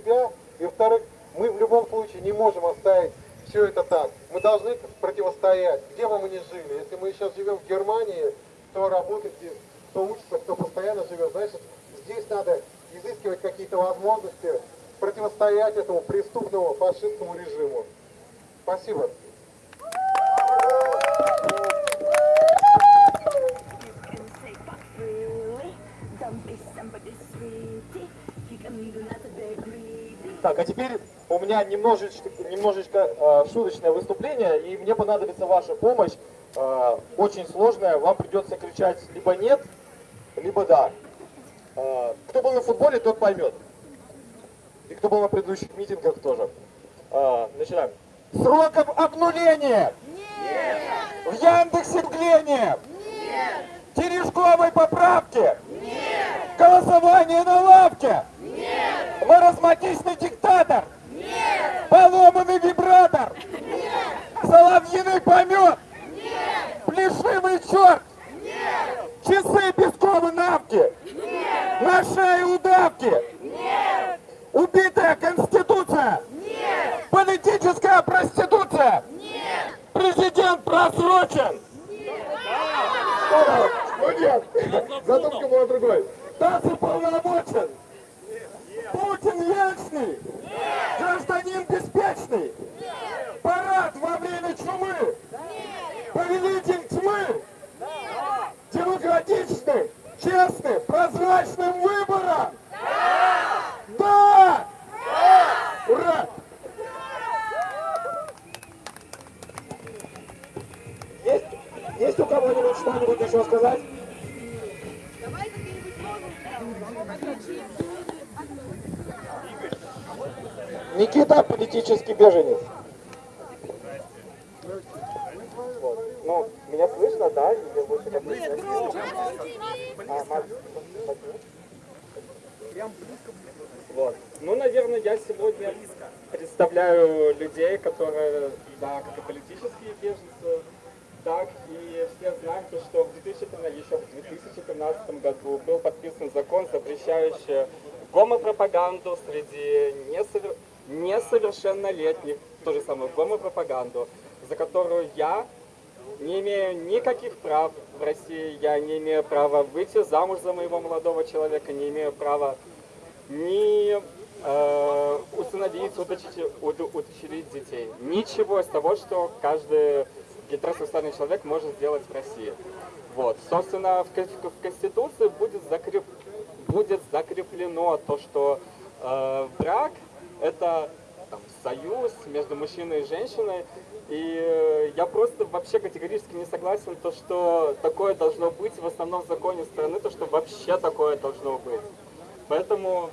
себя, и во-вторых, мы в любом случае не можем оставить все это так. Мы должны противостоять, где бы мы ни жили. Если мы сейчас живем в Германии, кто работает здесь, кто учится, кто постоянно живет, значит, здесь надо изыскивать какие-то возможности противостоять этому преступному фашистскому режиму. Спасибо. Так, а теперь у меня немножечко, немножечко э, шуточное выступление, и мне понадобится ваша помощь. Э, очень сложная, вам придется кричать либо нет, либо да. Э, кто был на футболе, тот поймет. И кто был на предыдущих митингах тоже. Э, начинаем. Сроков обнуления! Нет! В Яндексе мгление! Нет! Терешковой поправки! Нет! Голосование на лавке! Нет! Маразматичный диктатор! Нет! Поломанный вибратор! Нет! Соловьиный помет! Нет! Плешивый черт! Нет! Часы песковой навки! Нет! На шее удавки! Нет! Убитая Конституция! Нет! Политическая проституция! Нет! Президент просрочен! Ну нет, задумка была другой. Тасс уполномочен. Путин вечный. Гражданин беспечный. Парад во время чумы. Повелитель тьмы. Демократичным, честным, прозрачным выбором. Да! Ура! Есть, есть у кого-нибудь что-нибудь еще сказать? Никита политический беженец. Вот. Ну, меня слышно, да? Или лучше как Нет, а, Макс, вот. Ну, наверное, я сегодня представляю людей, которые, да, как и политические беженцы, так и все знаем, то, что в 2013, еще в 2013 году был подписан закон, запрещающий гомопропаганду среди несовер... несовершеннолетних, то же самое гомопропаганду, за которую я не имею никаких прав в России, я не имею права выйти замуж за моего молодого человека, не имею права ни э, усыновить, удочерить, удочерить детей. Ничего из того, что каждый гетеросексуальный человек может сделать в России. Вот. Собственно, в, в Конституции будет, закреп, будет закреплено то, что э, брак – это там, союз между мужчиной и женщиной. И э, я просто вообще категорически не согласен, то, что такое должно быть в основном законе страны, то, что вообще такое должно быть. Поэтому,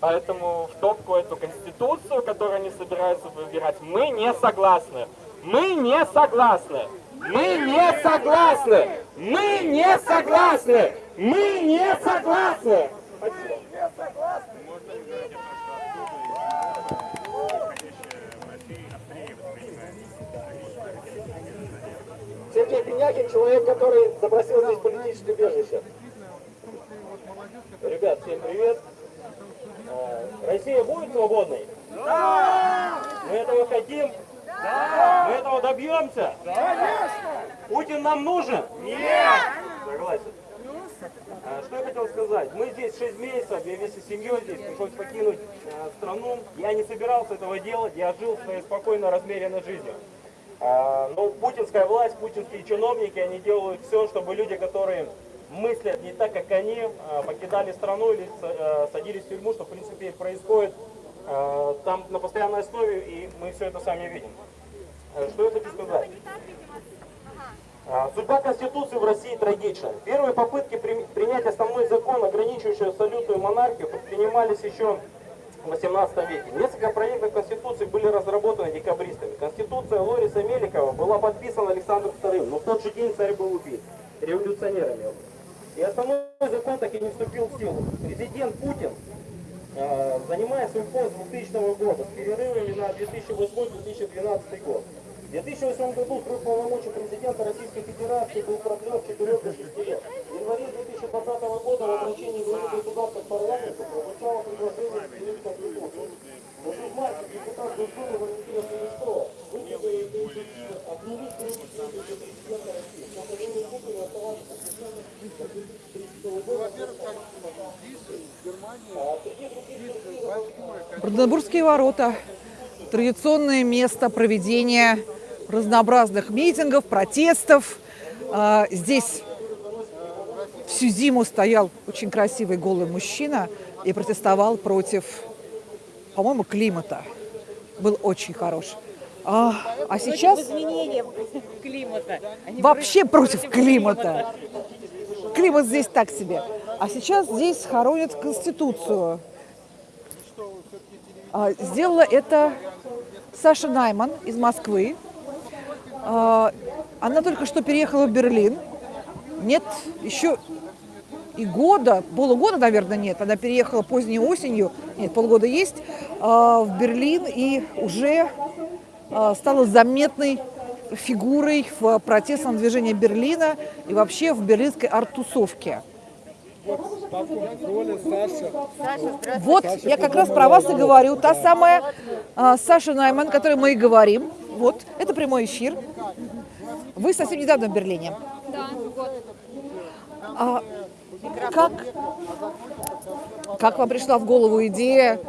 поэтому в топку эту конституцию, которую они собираются выбирать, мы не согласны. Мы не согласны. Мы не согласны. Мы не согласны. Мы не согласны. Спасибо. Сергей Пенякин, человек, который запросил здесь политическое убежище. Ребят, всем привет. А, Россия будет свободной? Да! Мы этого хотим? Да! Мы этого добьемся? Конечно! Путин нам нужен? Нет! Согласен. А, что я хотел сказать? Мы здесь 6 месяцев, я вместе с семьей здесь, пришлось покинуть э, страну. Я не собирался этого делать, я жил своей спокойно размеренной жизнью. А, но путинская власть, путинские чиновники, они делают все, чтобы люди, которые мыслят не так, как они, а, покидали страну или э, садились в тюрьму, что в принципе происходит а, там на постоянной основе, и мы все это сами видим. Э, что я хочу сказать? Судьба Конституции в России трагична. Первые попытки принять основной закон, ограничивающий абсолютную монархию, предпринимались еще в 18 веке. Несколько проектов Конституции были разработаны декабристами. Конституция Лориса Меликова была подписана Александром II, но в тот же день царь был убит революционерами. И основной закон так и не вступил в силу. Президент Путин э, занимает свой пост с 2000 года с перерывами на 2008-2012 год. В 2008 году срок полномочий президента Российской Федерации был продлен с 4 до 6 лет. В январе 2020 года в обращении главы государства к парламенту прозвучало предложение изменить Конституцию. Уже в марте депутат Госдумы Валентина выступила инициативу отменить перечисление президента России. Но Владимир Путин оставался Бранденбургские ворота. Традиционное место проведения разнообразных митингов, протестов. А, Здесь всю зиму стоял очень красивый голый мужчина и протестовал против, по-моему, климата. Был очень хорош. А, а сейчас климата. Они вообще против климата. Климат здесь так себе. А сейчас здесь хоронят Конституцию. А, Сделала это Саша Найман из Москвы. А, Она только что переехала в Берлин. Нет, еще и года, полугода, наверное, нет. Она переехала поздней осенью, нет, полгода есть, а, в Берлин и уже а, стала заметной фигурой в протестном движении Берлина и вообще в берлинской арт-тусовке. Вот я как раз про вас и говорю. Та самая а, Саша Найман, о которой мы и говорим. Вот, это прямой эфир. Вы совсем недавно в Берлине. Да. А как, как вам пришла в голову идея.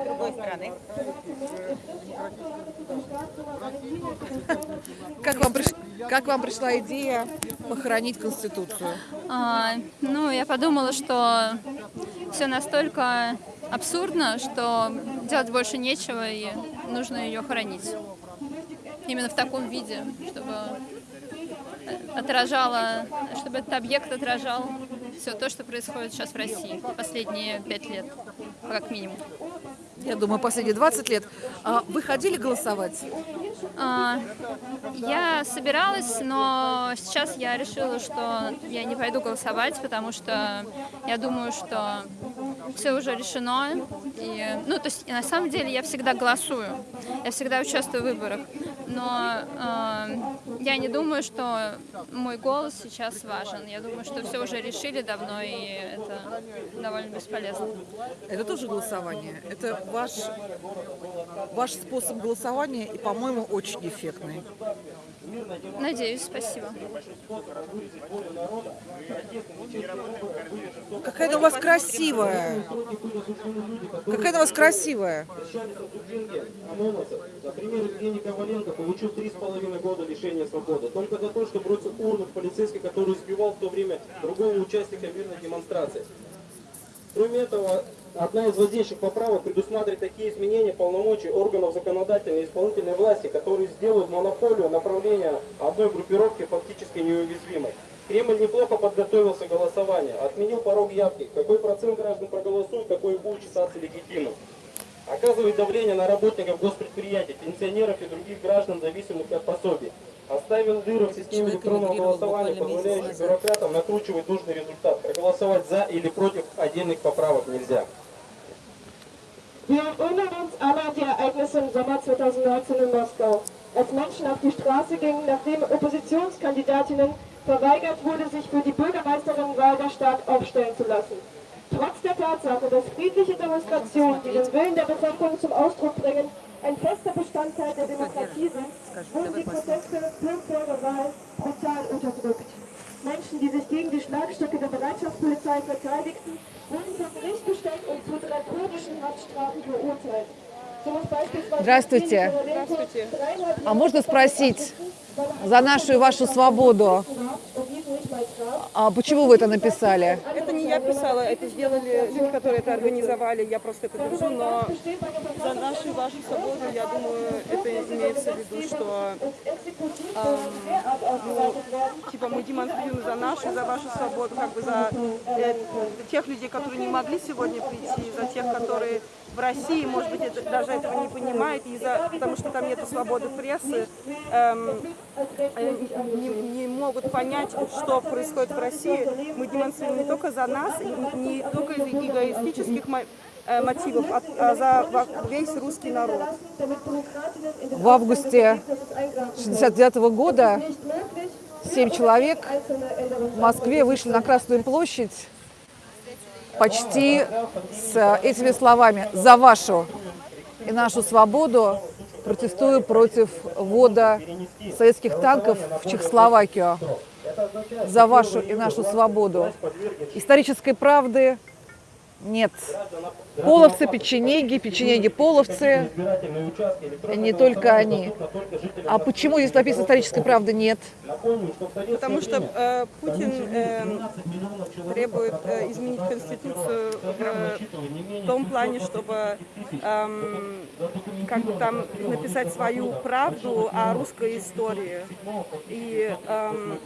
Как вам, приш- как вам пришла идея похоронить Конституцию? А, ну, я подумала, что все настолько абсурдно, что делать больше нечего и нужно ее хоронить. Именно в таком виде, чтобы отражала, чтобы этот объект отражал все то, что происходит сейчас в России последние пять лет, как минимум. Я думаю, последние 20 лет. А вы ходили голосовать? А, Я собиралась, но сейчас я решила, что я не пойду голосовать, потому что я думаю, что все уже решено. И, ну, то есть на самом деле я всегда голосую, я всегда участвую в выборах, но э, я не думаю, что мой голос сейчас важен. Я думаю, что все уже решили давно, и это довольно бесполезно. Это тоже голосование. Это ваш, ваш способ голосования и, по-моему, очень эффектный. Надеюсь, спасибо. Какая она у вас красивая. Какая она у вас красивая. анонсов. Например, Евгений Коваленко получил три с половиной года лишения свободы. Только за то, что бросил урну в полицейский, который избивал в то время другого участника мирной демонстрации. Кроме этого, одна из воздействующих поправок предусматривает такие изменения полномочий органов законодательной и исполнительной власти, которые сделают монополию направления одной группировки фактически неуязвимой. Кремль неплохо подготовился к голосованию, отменил порог явки, какой процент граждан проголосует, какой будет считаться легитимным. Оказывает давление на работников госпредприятий, пенсионеров и других граждан, зависимых от пособий. Оставил дыры в системе электронного голосования, позволяющих бюрократам накручивать нужный результат. Проголосовать за или против отдельных поправок нельзя. Wir erinnern uns alle an die Ereignisse im Sommer 2019 in Moskau, als Menschen auf die Straße gingen, nachdem Oppositionskandidatinnen verweigert wurde, sich für die Bürgermeisterinnenwahl der Stadt aufstellen zu lassen. Trotz der Tatsache, dass friedliche Demonstrationen, die den Willen der Bevölkerung zum Ausdruck bringen, ein fester Bestandteil der Demokratie sind, wurden die Proteste vor der Wahl brutal unterdrückt. Menschen, die sich gegen die Schlagstücke der Bereitschaftspolizei verteidigten, wurden vor Gericht gestellt und zu drakonischen Haftstrafen verurteilt. Здравствуйте. Здравствуйте. А можно спросить за нашу и вашу свободу, а почему вы это написали? Это не я писала, это сделали люди, которые это организовали, я просто это держу, но за нашу и вашу свободу, я думаю, это имеется в виду, что эм, ну, типа мы демонстрируем за нашу за вашу свободу, как бы за э, тех людей, которые не могли сегодня прийти, за тех, которые в России, может быть, это, даже этого не понимают, и за, потому что там нет свободы прессы, эм, э, не, не могут понять, что происходит в России. Мы демонстрируем не только за нас, не, только из эгоистических э, мотивов от- а, за весь русский народ. В августе 69 года семь человек в Москве вышли на Красную площадь почти с этими словами «За вашу и нашу свободу протестую против ввода советских танков в Чехословакию. За вашу и нашу свободу». Исторической правды нет. Половцы, печенеги, участки электронного не только они. А почему здесь написано исторической правды нет? Потому что э, Путин э, 12 миллионов человек требует э, изменить Конституцию в, в том плане, чтобы эм, как бы там написать свою правду о русской истории. И эм,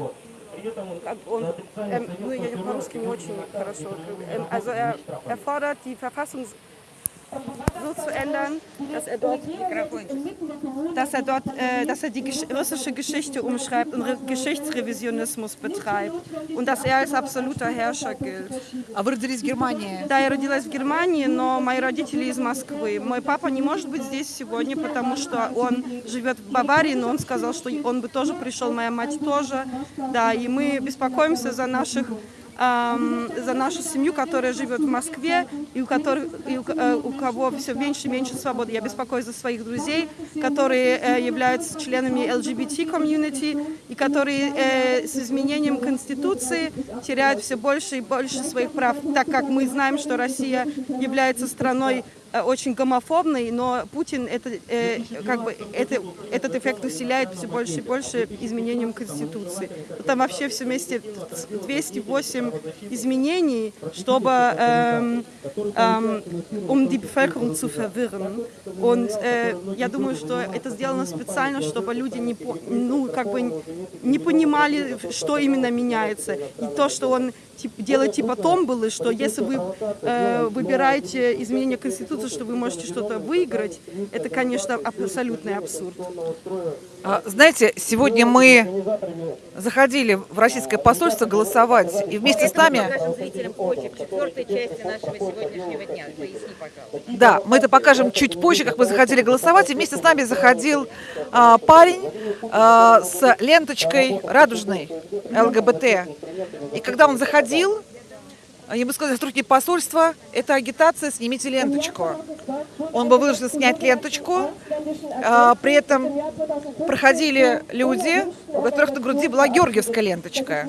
как он, эм, ну я по-русски не очень хорошо. Ähm, also er, er fordert die Verfassung so zu ändern, dass er dort, dass er dort, äh, dass er die gesch russische Geschichte umschreibt und Re Geschichtsrevisionismus betreibt und dass er als absoluter Herrscher gilt. А вы в Германии. Да, я родилась в Германии, но мои родители из Москвы. Мой папа не может быть здесь сегодня, потому что он живет в Баварии, но он сказал, что он бы тоже пришел, моя мать тоже. Да, и мы беспокоимся за наших эм, за нашу семью, которая живет в Москве и у, которых, и у, э, у кого все меньше и меньше свободы. Я беспокоюсь за своих друзей, которые э, являются членами LGBT-комьюнити и которые э, с изменением Конституции теряют все больше и больше своих прав, так как мы знаем, что Россия является страной очень гомофобной, но Путин это, э, как бы, это, этот эффект усиляет все больше и больше изменением Конституции. Там вообще все вместе 208 изменений, чтобы эм, эм, um die Bevölkerung zu verwirren. Und э, я думаю, что это сделано специально, чтобы люди не, ну, как бы не понимали, что именно меняется. И то, что он тип- делает типа том было, что если вы э, выбираете изменение Конституции, что вы можете что-то выиграть, это, конечно, абсолютный абсурд. А, Знаете, сегодня мы заходили в российское посольство голосовать, и вместе с нами, да, мы это покажем чуть позже, как мы заходили голосовать, и вместе с нами заходил а, парень а, с ленточкой радужной ЛГБТ. И когда он заходил, ему сказали сотрудники посольства, это агитация, снимите ленточку. Он был вынужден снять ленточку, а, при этом проходили люди, у которых на груди была георгиевская ленточка.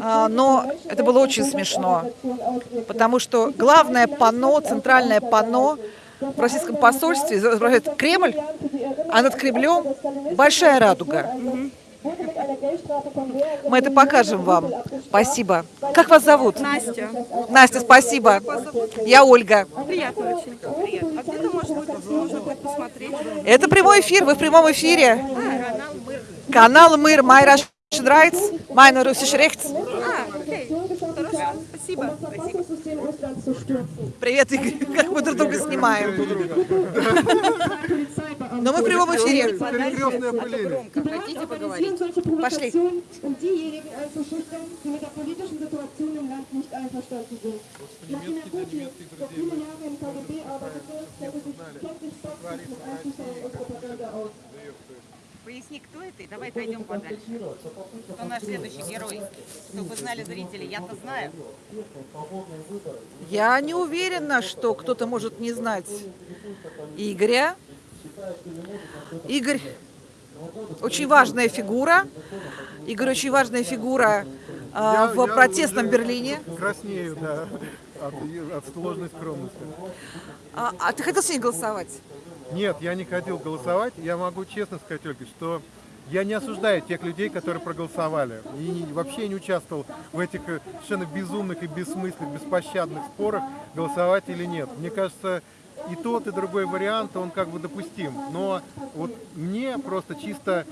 А, Но это было очень смешно, потому что главное панно, центральное панно в российском посольстве изображает Кремль, а над Кремлем большая радуга. Мы это покажем вам. Спасибо. Как вас зовут? Настя, Настя, спасибо. Я Ольга. приятно очень. А где-то, может быть, можно будет посмотреть. Это прямой эфир, вы в прямом эфире. Канал Мир, Rights, Meine Russische Rechts. А, окей, хорошо, спасибо. Привет, Игорь, как мы друг друга снимаем. Но мы в прямом эфире. Перекрестное опыление. Громко. Хотите поговорить? Пошли. um er. Поясни, кто это, и давай пойдем подальше. Кто наш следующий герой? Чтобы знали зрители, я-то знаю. Я не уверена, что кто-то может не знать Игоря. Игорь очень важная фигура. Игорь очень важная фигура а, Я- в я протестном Берлине. Краснею, да, от, от сложной скромности. А, а ты хотел сегодня голосовать? Нет, я не хотел голосовать. Я могу честно сказать, Ольга, что я не осуждаю тех людей, которые проголосовали. И вообще не участвовал в этих э, совершенно безумных и бессмысленных, беспощадных спорах, голосовать или нет. Мне кажется, и тот, и другой вариант, он как бы допустим. Но вот мне просто чисто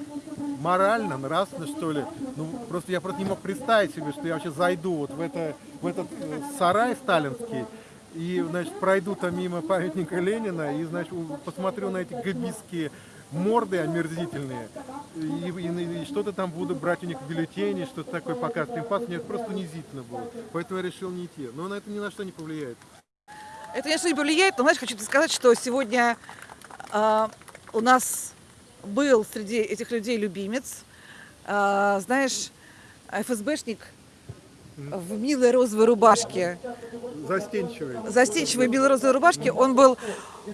морально, нравственно, что ли, ну, просто я просто не мог представить себе, что я вообще зайду вот в, это, в этот э, сарай сталинский, и, значит, пройду там мимо памятника Ленина и, значит, посмотрю на эти габистские морды омерзительные, и, и- и что-то там буду брать у них бюллетени, что-то такое показывать. Им мне это просто унизительно было. Поэтому я решил не идти. Но на это ни на что не повлияет. Это, конечно, не повлияет, но, знаешь, хочу сказать, что сегодня а, у нас был среди этих людей любимец. А, знаешь, ФСБшник в милой розовой рубашке, Застенчивый. застенчивой белой розовой рубашке, он был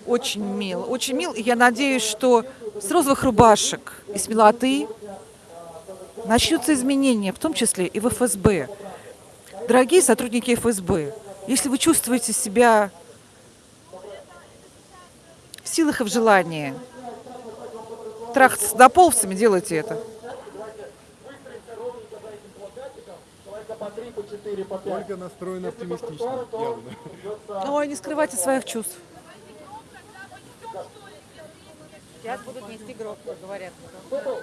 очень мил, очень мил. И я надеюсь, что с розовых рубашек и с милоты начнутся изменения, в том числе и в ФСБ. Дорогие сотрудники ФСБ, если вы чувствуете себя силах и в желании трахаться с доползцами, делайте это. Ольга настроена оптимистично, явно. Ой, не скрывайте своих чувств. Сейчас будут нести гроб, говорят.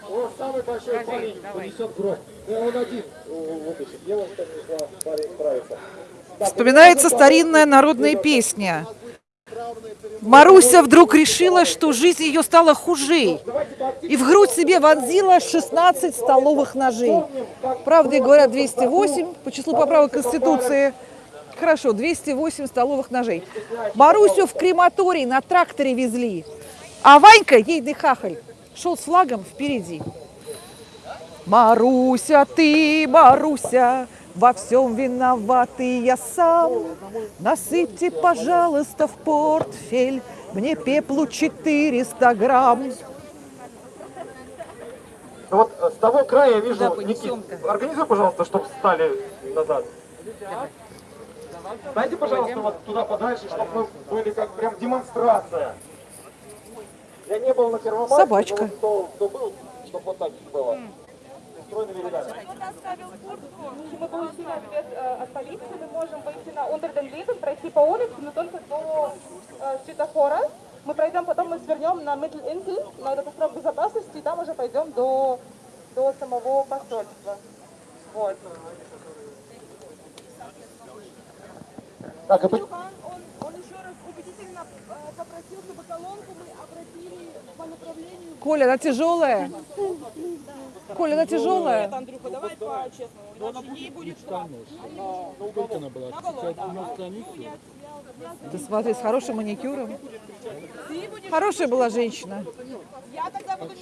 Он самый большой Скажи, парень давай. понесет гроб. Ну, он один вытащит. Девушка несла, парень справится. Вспоминается старинная народная песня. Маруся вдруг решила, что жизнь ее стала хуже. И в грудь себе вонзила 16 столовых ножей. Правда, говорят 208 по числу поправок Конституции. Хорошо, 208 столовых ножей. Марусю в крематорий на тракторе везли. А Ванька, ей хахаль, шел с флагом впереди. Маруся, ты, Маруся, во всем виноватый я сам. Насыпьте, пожалуйста, в портфель мне пеплу 400 грамм. Ну вот с того края я вижу, Да, Никит, понесем-ка. организуй, пожалуйста, чтобы встали назад. Дайте, пожалуйста, вот туда подальше, чтобы мы были как прям демонстрация. Я не был на Первомайске, Собачка. кто, кто был, чтобы вот так было. Стройными рядами. Мы получили ответ э, от полиции, мы можем выйти на Ундерден пройти по улице, но только до э, светофора. Мы пройдем, потом мы свернем на Миттл-Инсель, на этот остров безопасности, и там уже пойдем до, до самого посольства. Вот. Так, и Он, он еще раз убедительно э, попросил, чтобы колонку мы обратили по направлению Коля, она тяжелая? Коля, она тяжелая? Андрюха, давай по-честному. Иначе ей будет штраф. Ты смотри, с хорошим маникюром. Хорошая была женщина. Я тогда буду.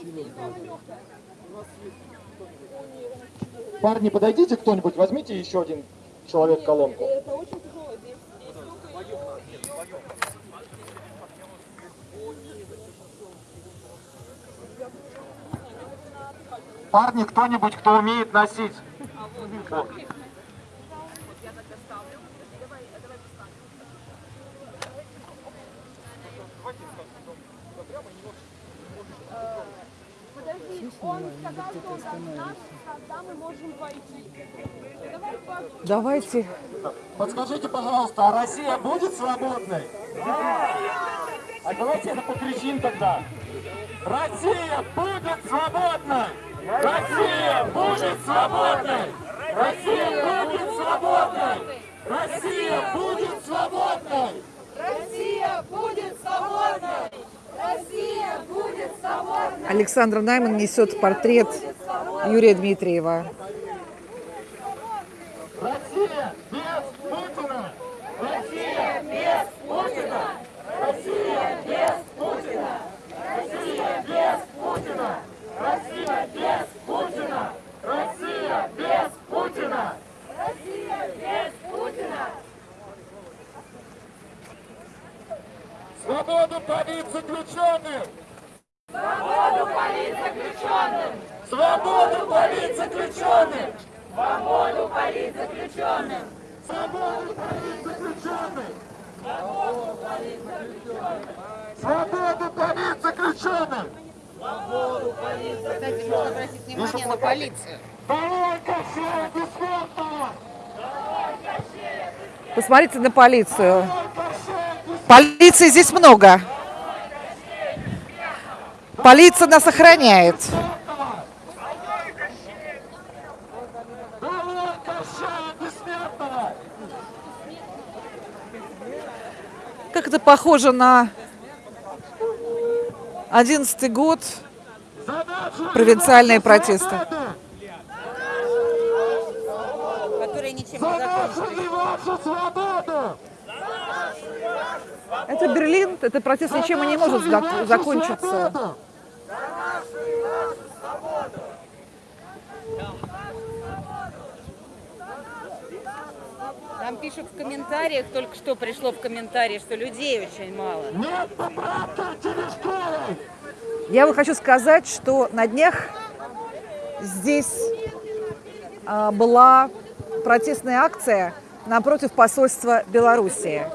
Парни, подойдите кто-нибудь, возьмите еще один человек колонку. Это очень тяжело. Здесь, здесь только ее... Парни, кто-нибудь, кто умеет носить. Вот. Подожди, он сказал, что он даст нас, когда мы можем войти. Давай по Давайте. Подскажите, пожалуйста, а Россия будет свободной? А давайте это покричим тогда. Россия будет свободной! Россия будет свободной! Россия будет свободной! Россия будет свободной! Александра Найман несет портрет Юрия Дмитриева. Россия без Путина! Россия без Путина! Россия без Путина! Россия без Путина! Россия без Путина! Россия без Путина! Россия без Путина! Свободу политзаключенным! Свободу политзаключенным! Свободу политзаключенным! Свободу политзаключенным! Свободу политзаключенным! Свободу политзаключенным! Кстати, нужно обратить внимание на полицию. Долой Кощея Бессмертного! Посмотрите на полицию. Полиции здесь много. Полиция нас охраняет. Как это похоже на одиннадцатый год провинциальные протесты. которые ничем не закончились. Это Берлин, это протест ничем и не может зак- закончиться. Там пишут в комментариях, только что пришло в комментарии, что людей очень мало. Я вот хочу сказать, что на днях здесь а, была протестная акция напротив посольства Белоруссии.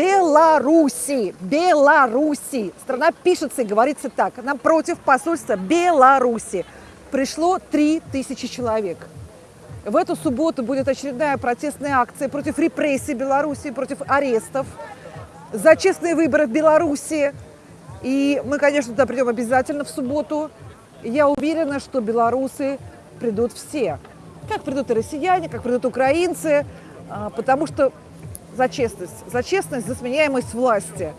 Беларуси, Беларуси. Страна пишется и говорится так. Напротив посольства Беларуси пришло 3000 человек. В эту субботу будет очередная протестная акция против репрессий Беларуси, против арестов, за честные выборы в Беларуси. И мы, конечно, туда придем обязательно в субботу. Я уверена, что белорусы придут все. Как придут и россияне, как придут украинцы, а, потому что за честность, за честность, за сменяемость власти.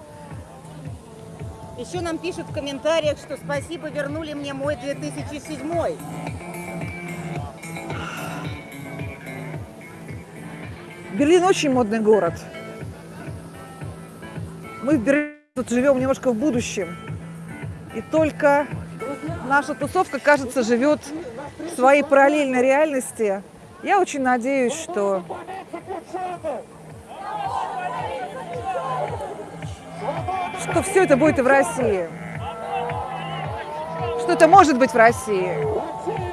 Еще нам пишут в комментариях, что спасибо, вернули мне мой 2007. Берлин очень модный город. Мы в Берлине тут живем немножко в будущем. И только наша тусовка, кажется, живет в своей параллельной реальности. Я очень надеюсь, что что все это будет и в России. Что это может быть в России.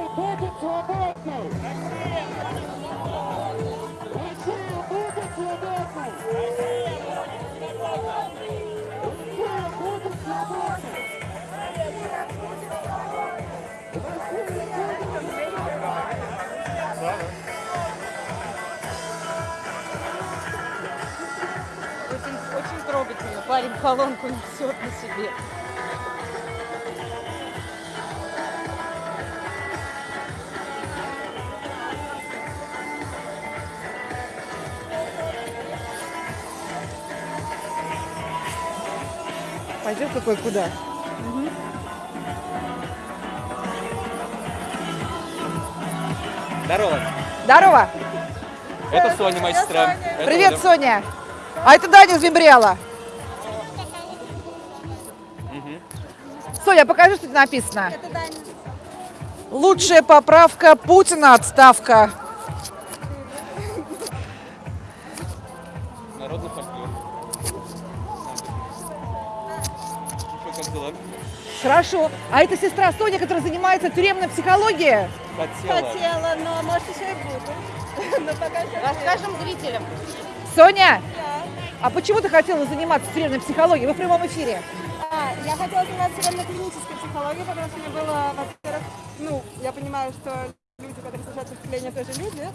Трогательно. Парень колонку несет на себе. Пойдет какой куда? Здорово. Здорово! Это Соня, моя сестра. Привет. Соня! А это Даня из Мембриала. Соня, покажи, что тут написано. Лучшая поправка Путина отставка. Народный фольклор. Что, как дела? Хорошо. А это сестра Соня, которая занимается тюремной психологией. Хотела. Хотела, но может еще и буду. Но пока Расскажем зрителям. Соня, а почему ты хотела заниматься тюремной психологией? Вы в прямом эфире. Хотела заниматься тюремно-клинической психологией, потому что мне было, во-первых, ну, я понимаю, что люди, которые совершают преступления, тоже люди.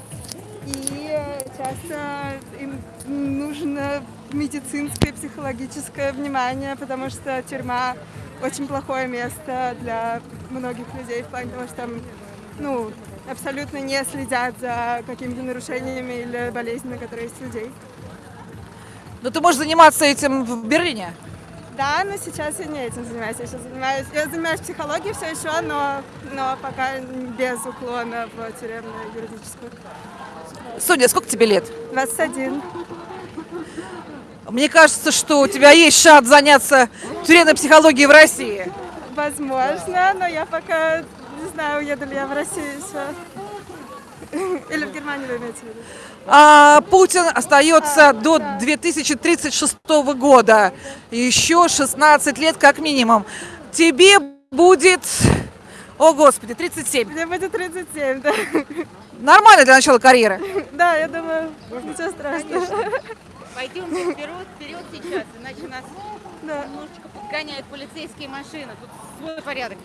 И часто им нужно медицинское, психологическое внимание, потому что тюрьма очень плохое место для многих людей в плане того, что там, ну, абсолютно не следят за какими-то нарушениями или болезнями, которые есть у людей. Но ты можешь заниматься этим в Берлине. Да, но сейчас я не этим занимаюсь. Я сейчас занимаюсь, я занимаюсь психологией все еще, но, но пока без уклона в тюремную юридическую. Соня, сколько тебе лет? 21. Мне кажется, что у тебя есть шанс заняться тюремной психологией в России. Возможно, но я пока не знаю, уеду ли я в Россию еще. Или в Германию вы имеете в виду? А Путин остается до 2036 года. Еще 16 лет как минимум. Тебе будет, о господи, 37. Мне будет 37, да. Нормально для начала карьеры. Да, я думаю, ничего страшного. Пойдемте вперед, вперед сейчас, иначе нас Да. немножечко подгоняют полицейские машины. Тут свой порядок.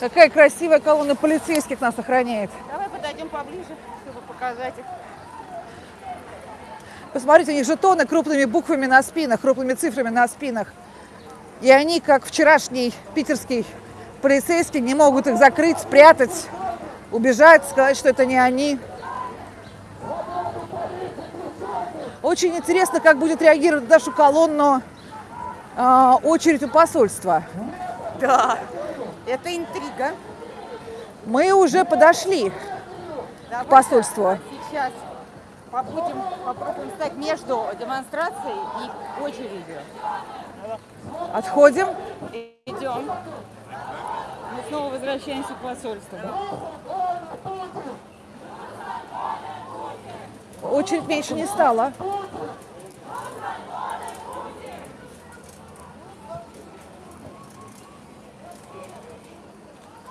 Какая красивая колонна полицейских нас охраняет. Давай подойдем поближе, чтобы показать их. Посмотрите, у них жетоны крупными буквами на спинах, крупными цифрами на спинах. И они, как вчерашний питерский полицейский, не могут их закрыть, спрятать, убежать, сказать, что это не они. Очень интересно, как будет реагировать на нашу колонну а, очередь у посольства. Да, это интрига. Мы уже подошли. Давайте посольству? Сейчас побудем, попробуем стать между демонстрацией и очередью. Отходим. Идем. Мы снова возвращаемся к посольству. Очередь меньше не стала.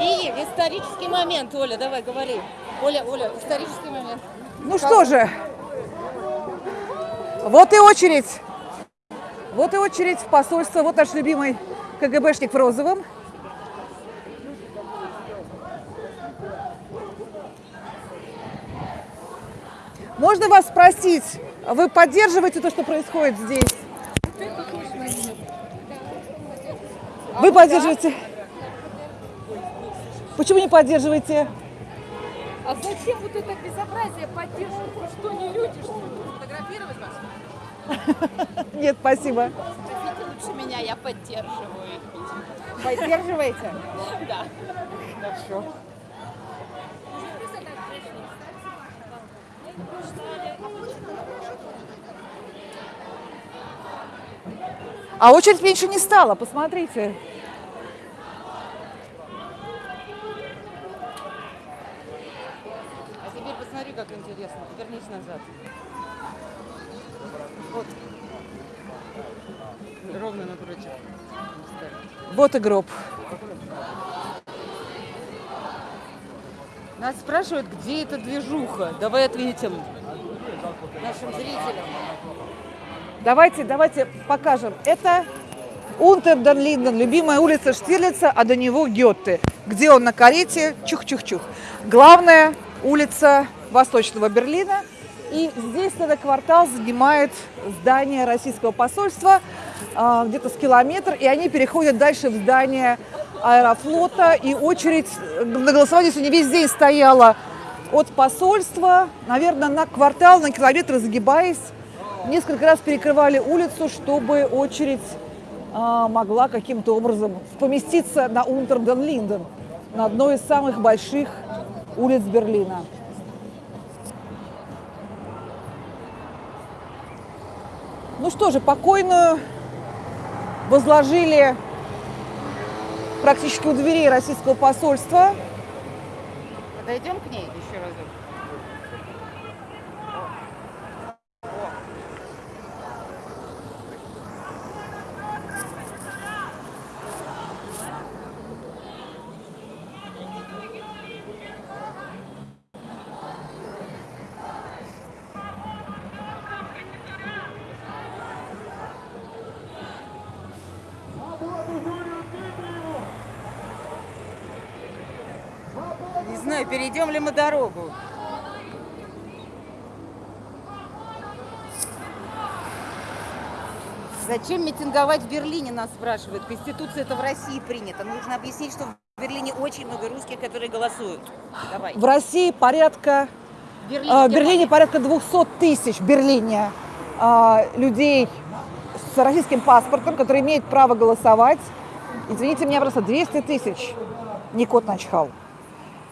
И исторический момент, Оля, давай говори. Оля, Оля, исторический момент. Ну что же, вот и очередь. Вот и очередь в посольство. Вот наш любимый КГБшник в розовом. Можно вас спросить, вы поддерживаете то, что происходит здесь? Вы поддерживаете? Почему не поддерживаете? А зачем вот это безобразие поддерживать? Вы что, не люди, что ли? Фотографировать вас? Нет, спасибо. Хотите лучше меня, я поддерживаю их. Поддерживаете? Да. Хорошо. А очередь меньше не стала, посмотрите. Посмотри, как интересно. Вернись назад. Вот. Ровно напротив. Вот и гроб. Нас спрашивают, где эта движуха. Давай ответим нашим зрителям. Давайте, давайте покажем. Это Унтерден Линден, любимая улица Штирлица, а до него Гетте, где он на карете, чух-чух-чух. Главная улица Восточного Берлина. И здесь этот квартал занимает здание российского посольства, а, где-то с километр, и они переходят дальше в здание аэрофлота, и очередь на голосование сегодня весь день стояла от посольства, наверное, на квартал, на километр загибаясь. Несколько раз перекрывали улицу, чтобы очередь а, могла каким-то образом поместиться на Унтерден-Линден, на одной из самых больших улиц Берлина. Ну что же, покойную возложили практически у дверей российского посольства. Подойдем к ней еще разок. Перейдем ли мы дорогу. Зачем митинговать в Берлине, нас спрашивают. Конституция это в России принято. Нужно объяснить, что в Берлине очень много русских, которые голосуют. Давай. В России порядка, Берлине, а, в. Берлине порядка 200 тысяч в Берлине а, людей с российским паспортом, которые имеют право голосовать. Извините меня, просто 200 тысяч не кот начхал.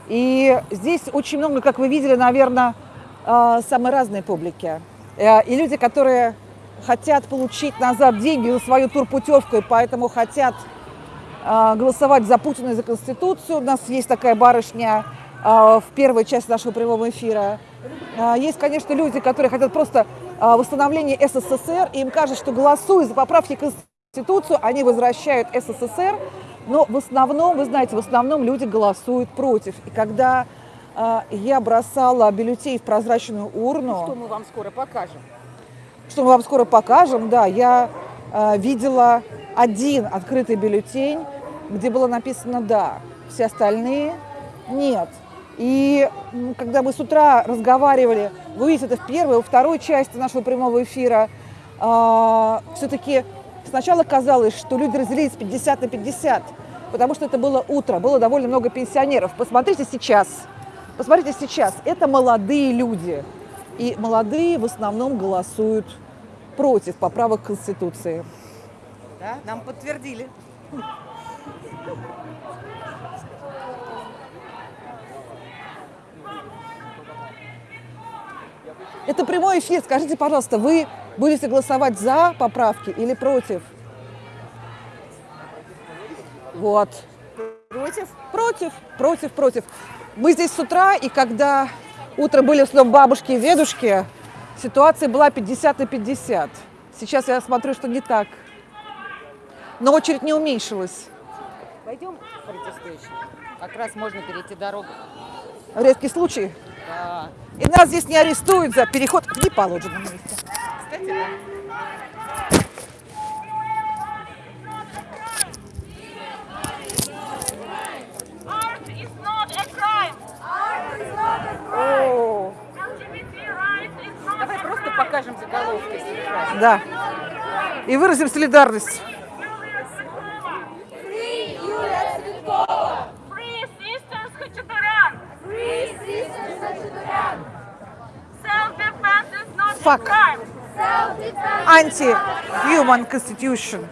И здесь очень много, как вы видели, наверное, а, самой разной публики. Э, И люди, которые хотят получить назад деньги за свою турпутевку, и поэтому хотят а, голосовать за Путина и за Конституцию. У нас есть такая барышня в первой части нашего прямого эфира. Есть, конечно, люди, которые хотят просто восстановления СССР, и им кажется, что голосуя за поправки к Конституцию, они возвращают СССР. Но в основном, вы знаете, в основном люди голосуют против. И когда а, я бросала бюллетень в прозрачную урну, Что мы вам скоро покажем. что мы вам скоро покажем, да, я э, видела один открытый бюллетень, где было написано «да», все остальные «нет». И когда мы с утра разговаривали, вы видите это в первой, во второй части нашего прямого эфира, все-таки сначала казалось, что люди разделились 50 на 50, потому что это было утро, было довольно много пенсионеров. Посмотрите сейчас, посмотрите сейчас, это молодые люди. И молодые в основном голосуют против поправок Конституции. Да, нам подтвердили. Это прямой эфир. Скажите, пожалуйста, вы будете голосовать за поправки или против? Вот. Против? Против, против, против. Мы здесь с утра, и когда утром были снова бабушки и дедушки, ситуация была 50 на 50. Сейчас я смотрю, что не так. Но очередь не уменьшилась. Пойдем протестующим. Как раз можно перейти дорогу. Редкий случай. Да. И нас здесь не арестуют за переход в неположенном месте. Кстати, да. О, Давай просто покажем заголовки да. И выразим солидарность. Fuck. Anti-human constitution.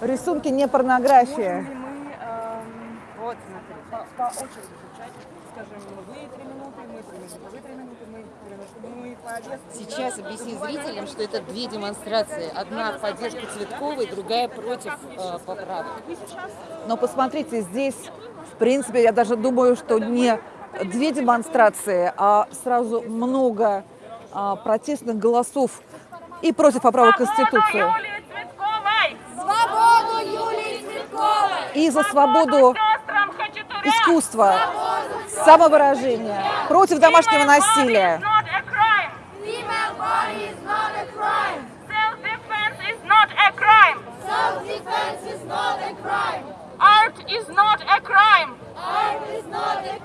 Рисунки не порнография. Вот, смотри. по, по очереди изучать, скажем, вы три минуты, мы три минуты, вы три минуты, мы три минуты, чтобы мы повестку... Сейчас объясни зрителям, что это две демонстрации. Одна в поддержку Цветковой, другая против э, поправок. Но посмотрите, здесь, в принципе, я даже думаю, что не две демонстрации, а сразу много а, протестных голосов и против поправок Цветковой! и за свободу искусства, самовыражения, против домашнего насилия. Is not a crime! Self-defense is not a crime. Self-defense is not a crime! Art is not a crime. Art is not a crime! Free Юлия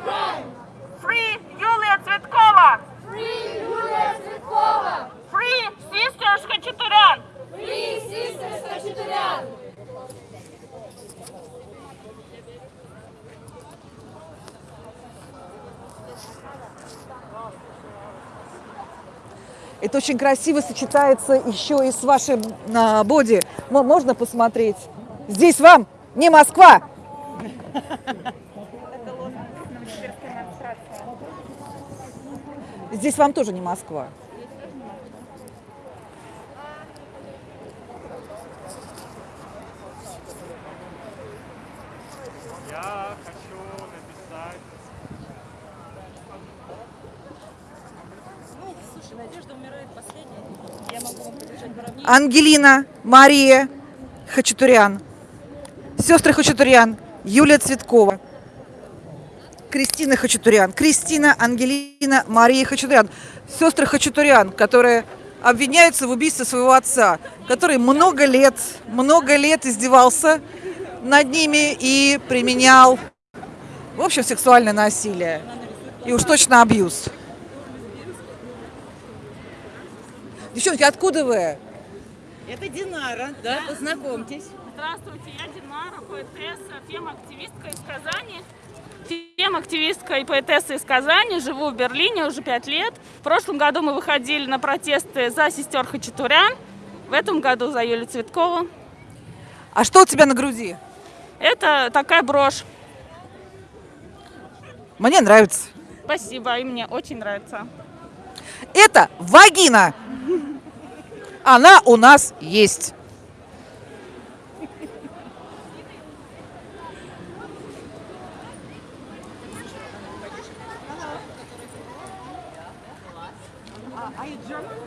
Цветкова. Free Юлия Цветкова! Free Sisters Хачатурян. Free Sisters Хачатурян! Это очень красиво сочетается еще и с вашим а, боди. Мо- Можно посмотреть? Здесь вам не Москва. Здесь вам тоже не Москва. Я хочу написать Ну, слушай, Надежда умирает последней. Я могу вам поддержать наравне. Ангелина, Мария Хачатурян, сестры Хачатурян, Юлия Цветкова, Кристина Хачатурян, Кристина, Ангелина, Мария Хачатурян, сестры Хачатурян, которые обвиняются в убийстве своего отца, который много лет, много лет издевался над ними и применял, в общем, сексуальное насилие. И уж точно абьюз. Девчонки, откуда вы? Это Динара, да, познакомьтесь. Здравствуйте, я Динара, поэтесса, фем-активистка из Казани. Фем-активистка и поэтесса из Казани, живу в Берлине уже пять лет. В прошлом году мы выходили на протесты за сестер Хачатурян, в этом году за Юлию Цветкову. А что у тебя на груди? Это такая брошь. Мне нравится. Спасибо, и мне очень нравится. Это вагина. Она у нас есть. Are you German?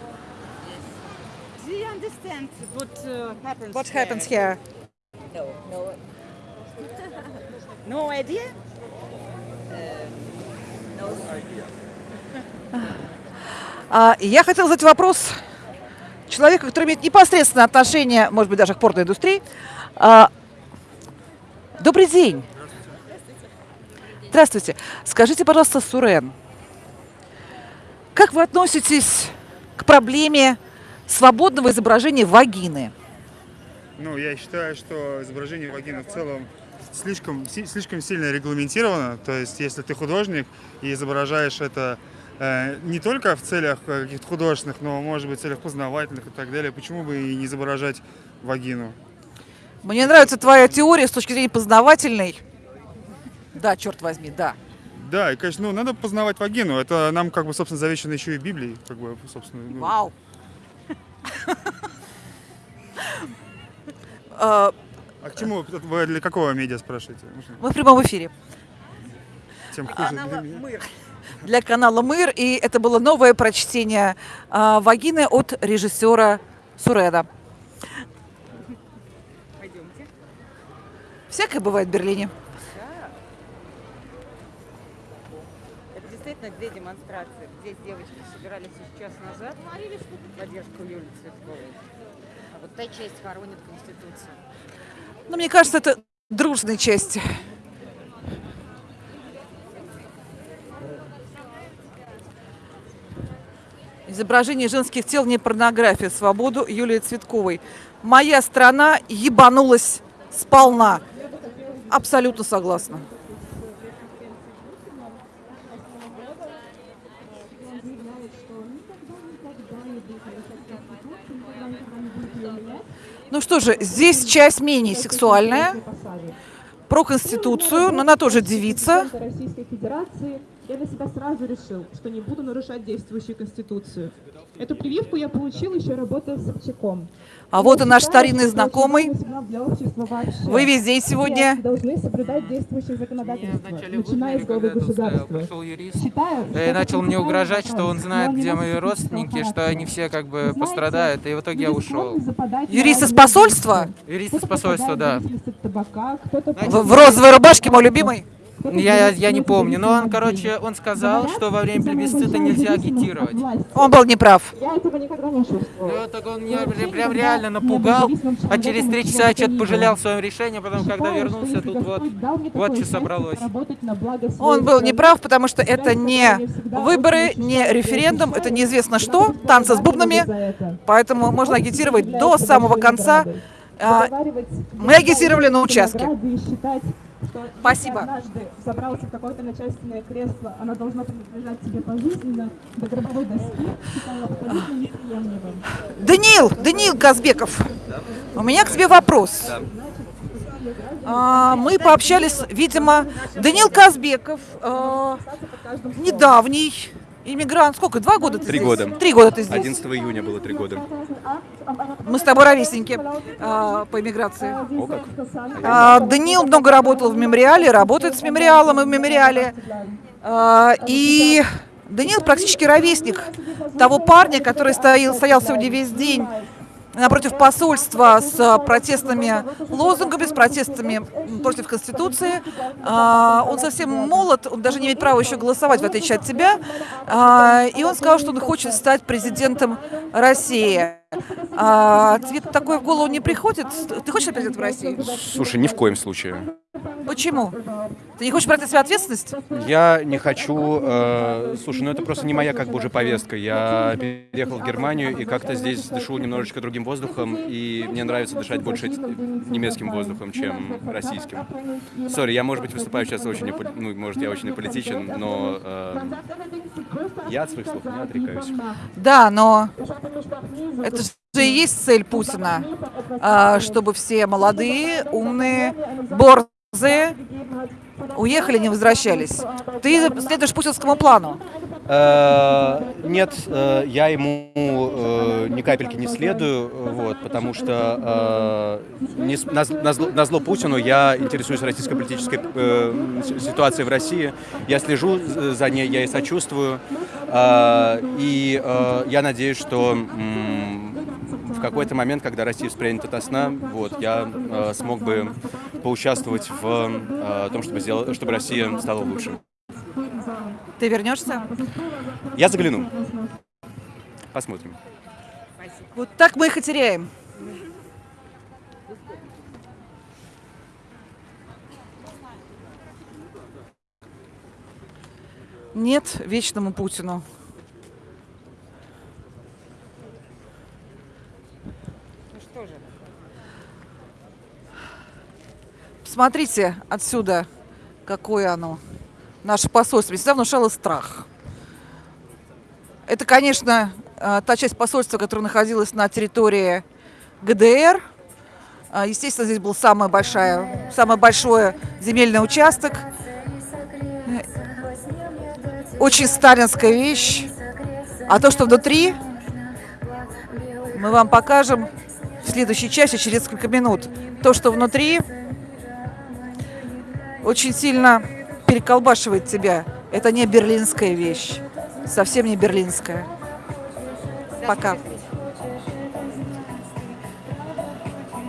Do you understand what uh, happens What there? happens here? No, no. no idea? А, и я хотела задать вопрос человека, который имеет непосредственное отношение, может быть, даже к порной индустрии. А, Добрый день. Здравствуйте. Скажите, пожалуйста, Сурен, как вы относитесь к проблеме свободного изображения вагины? Ну, я считаю, что изображение вагины в целом слишком, слишком сильно регламентировано. То есть, если ты художник и изображаешь это э, не только в целях э, каких-то художественных, но, может быть, в целях познавательных и так далее, почему бы и не изображать вагину? Мне нравится твоя теория с точки зрения познавательной. Да, черт возьми, да. Да, и, конечно, ну, надо познавать вагину. Это нам, как бы, собственно, завещано еще и Библией, как бы, собственно. ну. Вау. А, к чему? Вы для какого медиа спрашиваете? Мы в прямом эфире. Тем хуже для меня. Для канала Мыр. И это было новое прочтение а, вагины от режиссера Сурена. Пойдемте. Всякое бывает в Берлине. Действительно две демонстрации. Здесь девочки собирались еще час назад в поддержку Юлии Цветковой. А вот та часть хоронит Конституцию. Но мне кажется, это дружные части. Изображение женских тел не порнография. Свободу Юлии Цветковой. Моя страна ебанулась сполна. Абсолютно согласна. Ну что же, здесь часть менее сексуальная, про Конституцию, но она тоже девица. Российской Федерации я для себя сразу решил, что не буду нарушать действующую Конституцию. Эту прививку я получил еще работая с Собчаком. А вот и наш старинный знакомый. Вы весь день сегодня. Должны соблюдать действующее законодательство, начиная с главы государства. Пришел юрист Считаю, начал мне угрожать, что он знает, где мои родственники, что они все как бы пострадают, и в итоге я ушел. Юрист из посольства? Юрист из посольства, да. в розовой рубашке, мой любимый. Я, я не помню, но он, короче, он сказал, что во время плебисцита нельзя агитировать. Он был неправ. Я этого никогда не чувствовала. Ну, так он меня прям- реально напугал, а через три часа что-то пожалел в своем решении, потом, когда вернулся, тут вот, вот что собралось. Он был неправ, потому что это не выборы, не референдум, это неизвестно что, танцы с бубнами, поэтому можно агитировать до самого конца. А, Мы агитировали на участке. Спасибо. однажды забрался в какое-то начальственное кресло, оно должно принадлежать тебе пожизненно, до гробовой доски. Даниил, Даниил Казбеков, у меня к тебе вопрос. А, Мы пообщались, видимо, Даниил Казбеков, а, недавний иммигрант. Сколько? Два года ты Три здесь? года. Три года ты здесь. 11 июня было три года. Мы с тобой ровесники а, по иммиграции. О как. А, Даниил много работал в мемориале, работает с мемориалом и в мемориале. А, И Даниил практически ровесник того парня, который стоял, стоял сегодня весь день напротив посольства с а, протестными лозунгами, с протестами против Конституции. А, Он совсем молод, он даже не имеет права еще голосовать, в отличие от тебя. А, И он сказал, что он хочет стать президентом России. А, Тебе такое в голову не приходит? Ты хочешь стать президентом России? Слушай, ни в коем случае. Почему? Ты не хочешь брать на себя ответственность? Я не хочу... э, слушай, ну это просто не моя как бы уже повестка. Я переехал в Германию и как-то здесь дышу немножечко другим воздухом, и мне нравится дышать больше немецким воздухом, чем российским. Сори, я, может быть, выступаю сейчас очень... Ну, может, я очень аполитичен, но э, я от своих слов не отрекаюсь. Да, но это же и есть цель Путина, а, чтобы все молодые, умные, борзые уехали, не возвращались. Ты следуешь путинскому плану. Э, Нет, э, я ему э, ни капельки не следую, вот, потому что не на на зло- на зло Путину я интересуюсь российской политической ситуацией в России. Я слежу за ней, я и сочувствую. И я надеюсь, что в какой-то момент, когда Россия вспрянет от сна, вот, я э, смог бы поучаствовать в э, том, чтобы, сделать, чтобы Россия стала лучше. Ты вернешься? Я загляну. Посмотрим. Вот так мы их и теряем. Нет вечному Путину. Смотрите отсюда, какое оно. Наше посольство всегда внушало страх. Это, конечно, э, та часть посольства, которая находилась на территории ГДР. А, Естественно, здесь был самый, большая, самый большой земельный участок. Очень сталинская вещь. А то, что внутри, мы вам покажем в следующей части через несколько минут. То, что внутри, очень сильно переколбашивает тебя. Это не берлинская вещь. Совсем не берлинская. Пока.